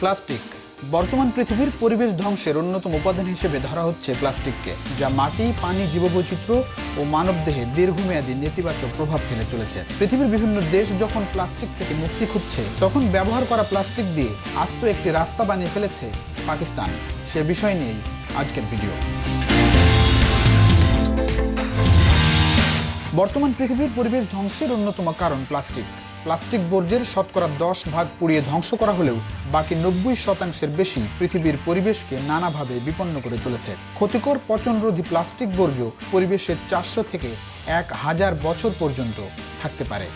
Plastic. বর্তমান পৃথিবীর পরিবেশ ধ্বংসের অন্যতম উপাদান হিসেবে ধরা হচ্ছে প্লাস্টিককে, যা মাটি, পানি, জীববৈচিত্র্য ও মানবদেহে দীর্ঘমেয়াদী নেতিবাচক প্রভাব ফেলে চলেছে। পৃথিবীর বিভিন্ন দেশ যখন প্লাস্টিক থেকে মুক্তি খুঁজছে, তখন ব্যবহার করা প্লাস্টিক দিয়ে আস্ত একটি রাস্তা বানিয়ে ফেলেছে পাকিস্তান। সে বিষয় নিয়েই আজকের ভিডিও। বর্তমান পৃথিবীর পরিবেশ ধ্বংসের অন্যতম কারণ প্লাস্টিক। প্লাস্টিক বর্জ্যের শতকরা দশ ভাগ পুড়িয়ে ধ্বংস করা হলেও বাকি নব্বই শতাংশের বেশি পৃথিবীর পরিবেশকে নানাভাবে বিপন্ন করে তুলেছে। ক্ষতিকর পচনরোধী প্লাস্টিক বর্জ্য পরিবেশের চারশো থেকে এক হাজার বছর পর্যন্ত থাকতে পারে।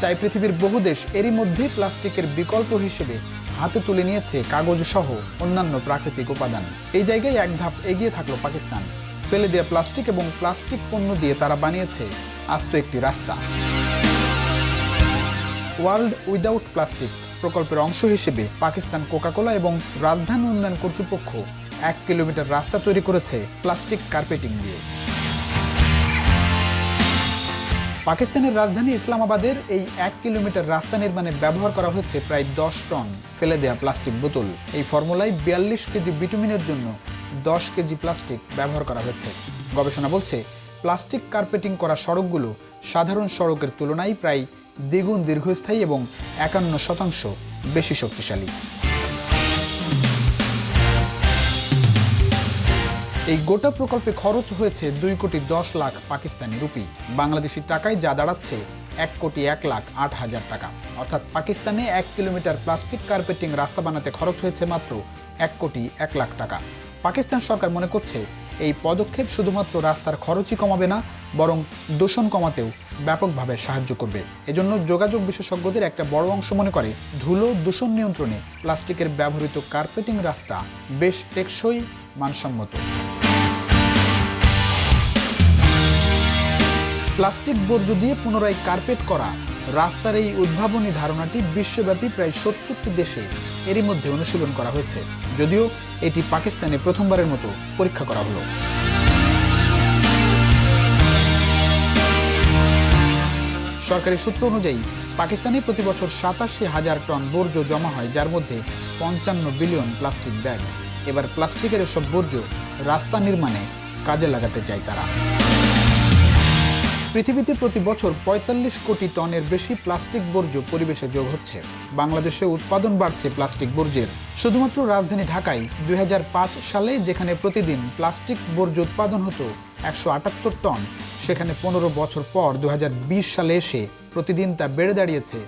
তাই পৃথিবীর বহু দেশ এরই মধ্যে প্লাস্টিকের বিকল্প হিসেবে হাতে তুলে নিয়েছে কাগজ সহ অন্যান্য প্রাকৃতিক উপাদান। এই জায়গায় এক ধাপ এগিয়ে থাকল পাকিস্তান। ফেলে দেওয়া প্লাস্টিক এবং প্লাস্টিক পণ্য দিয়ে তারা বানিয়েছে আস্ত একটি রাস্তা। ওয়ার্ল্ড উইদাউট প্লাস্টিক প্রকল্পের অংশ হিসেবে পাকিস্তান কোকাকোলা এবং রাজধানী উন্নয়ন কর্তৃপক্ষ এক কিলোমিটার রাস্তা তৈরি করেছে প্লাস্টিক কার্পেটিং দিয়ে। পাকিস্তানের রাজধানী ইসলামাবাদের এই এক কিলোমিটার রাস্তা নির্মাণে ব্যবহার করা হয়েছে প্রায় দশ টন ফেলে দেয়া প্লাস্টিক বোতল। এই ফর্মুলায় বিয়াল্লিশ কেজি বিটুমিনের জন্য দশ কেজি প্লাস্টিক ব্যবহার করা হয়েছে। গবেষণা বলছে, প্লাস্টিক কার্পেটিং করা সড়কগুলো সাধারণ সড়কের তুলনায় প্রায় দ্বিগুণ দীর্ঘস্থায়ী এবং একান্ন শতাংশ বেশি শক্তিশালী। এই গোটা প্রকল্পে খরচ হয়েছে দুই কোটি দশ লাখ পাকিস্তানি রুপি। বাংলাদেশি টাকায় যা দাঁড়াচ্ছে এক কোটি এক লাখ আট হাজার টাকা। অর্থাৎ পাকিস্তানে এক কিলোমিটার প্লাস্টিক কার্পেটিং রাস্তা বানাতে খরচ হয়েছে মাত্র এক কোটি এক লাখ টাকা। পাকিস্তান সরকার মনে করছে এই পদক্ষেপ শুধুমাত্র রাস্তার খরচই কমাবে না, বরং দূষণ কমাতেও ব্যাপকভাবে সাহায্য করবে। এজন্য যোগাযোগ বিশেষজ্ঞদের একটা বড় অংশ মনে করে, ধুলো দূষণ নিয়ন্ত্রণে প্লাস্টিকের ব্যবহৃত কার্পেটিং রাস্তা বেশ টেকসই, মানসম্মত। প্লাস্টিক বর্জ্য দিয়ে পুনরায় কার্পেট করা রাস্তার এই উদ্ভাবনী ধারণাটি বিশ্বব্যাপী প্রায় সত্তরটি দেশে এরই মধ্যে অনুশীলন করা হয়েছে। যদিও এটি পাকিস্তানে প্রথমবারের মতো পরীক্ষা করা হলো। সরকারি সূত্র অনুযায়ী, পাকিস্তানে প্রতি বছর সাতাশি হাজার টন বর্জ্য জমা হয়, যার মধ্যে পঞ্চান্ন বিলিয়ন প্লাস্টিক ব্যাগ। এবার প্লাস্টিকের এসব বর্জ্য রাস্তা নির্মাণে কাজে লাগাতে চায় তারা। পৃথিবীতে প্রতি বছর ৪৫ কোটি টনের বেশি প্লাস্টিক বর্জ্য পরিবেশে যোগ হচ্ছে। বাংলাদেশে উৎপাদন বাড়ছে প্লাস্টিক বর্জ্যের। শুধুমাত্র রাজধানী ঢাকায় দুই হাজার পাঁচ সালে যেখানে প্রতিদিন প্লাস্টিক বর্জ্য উৎপাদন হতো একশো আটাত্তর টন, সেখানে পনেরো বছর পর দু হাজার বিশ সালে এসে প্রতিদিন তা বেড়ে দাঁড়িয়েছে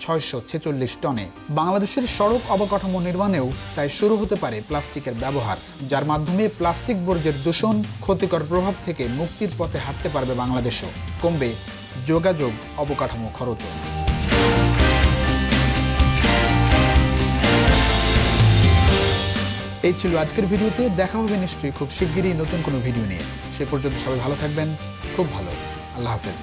ছয়শো ছেচল্লিশ টনে। বাংলাদেশের সড়ক অবকাঠামো নির্মাণেও তাই শুরু হতে পারে প্লাস্টিকের ব্যবহার, যার মাধ্যমে প্লাস্টিক বর্জ্যের দূষণ, ক্ষতিকর প্রভাব থেকে মুক্তির পথে হাঁটতে পারবে বাংলাদেশও। কমবে যোগাযোগ, অবকাঠামো খরচও। এই ছিল আজকের ভিডিওতে। দেখা হবে নিশ্চয়ই খুব শিগগিরই নতুন কোনো ভিডিও নিয়ে। সে পর্যন্ত সবাই ভালো থাকবেন। খুব ভালো। আল্লাহ হাফেজ।